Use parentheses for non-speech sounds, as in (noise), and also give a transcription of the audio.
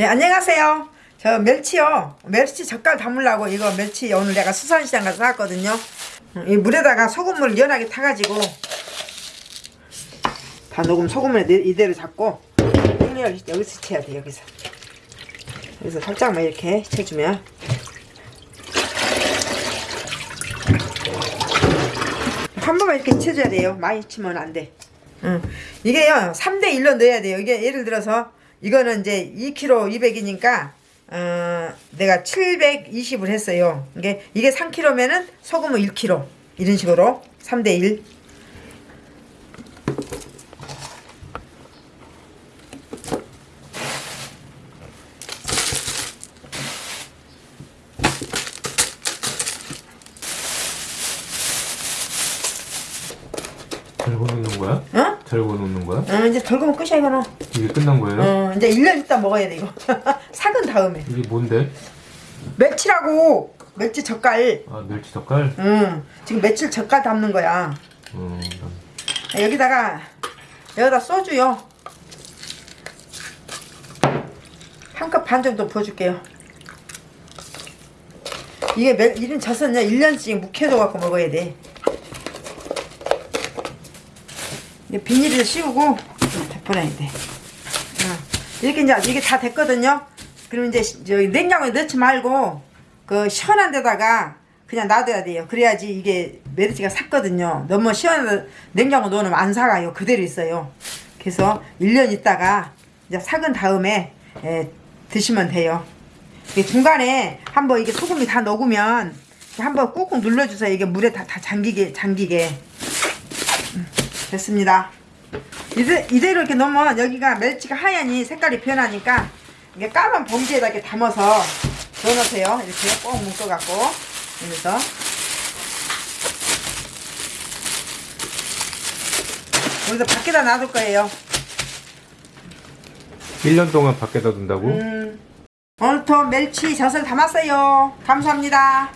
네, 안녕하세요. 저 멸치요. 멸치 젓갈 담으려고 이거 멸치 오늘 내가 수산시장 가서 샀거든요. 음, 이 물에다가 소금물 연하게 타가지고 다 녹음 소금을 내- 이대로 잡고 끓여를 여기서 쳐야 돼 여기서 여기서 살짝만 이렇게 쳐주면 한 번만 이렇게 쳐줘야 돼요. 많이 치면 안 돼. 응. 이게요, 3대 1로 넣어야 돼요. 이게 예를 들어서, 이거는 이제 2kg 200이니까, 어, 내가 720을 했어요. 이게, 이게 3kg면은 소금은 1kg. 이런 식으로. 3대 1. 절고 놓는 거야? 어? 절고 놓는 거야? 어, 이제 덜그면 끝이야, 이거는. 이게 끝난 거예요? 어, 이제 1년 있다 먹어야 돼, 이거. (laughs) 삭은 다음에. 이게 뭔데? 멸치라고! 멸치 젓갈. 아 멸치 젓갈? 응. 지금 며칠 젓갈 담는 거야. 음, 여기다가 여기다 소주요 한 컵 반 정도 부어줄게요 이게 몇, 이런 젖은요 1년씩 묵혀둬 갖고 먹어야 돼 이제 비닐을 씌우고 덮어놔야 돼. 어. 이렇게 이제 이게 다 됐거든요. 그럼 이제 시- 저기 냉장고에 넣지 말고 그 시원한 데다가 그냥 놔둬야 돼요. 그래야지 이게 메르치가 삭거든요. 너무 시원한 냉장고 넣으면 안 사가요. 그대로 있어요. 그래서 1년 있다가 이제 삭은 다음에 예, 드시면 돼요. 중간에 한번 이게 소금이 다 녹으면 한번 꾹꾹 눌러주세요. 이게 물에 다, 다 잠기게 잠기게. 음, 됐습니다. 이대, 이대로 이렇게 넣으면 여기가 멸치가 하얀이 색깔이 변하니까 이게 까만 봉지에다 이렇게 담아서 넣어놓으세요. 이렇게 꼭 묶어갖고 여기서. 여기서 밖에다 놔둘 거예요. 1년 동안 밖에다 둔다고? 음, 오늘도 멸치 젖을 담았어요. 감사합니다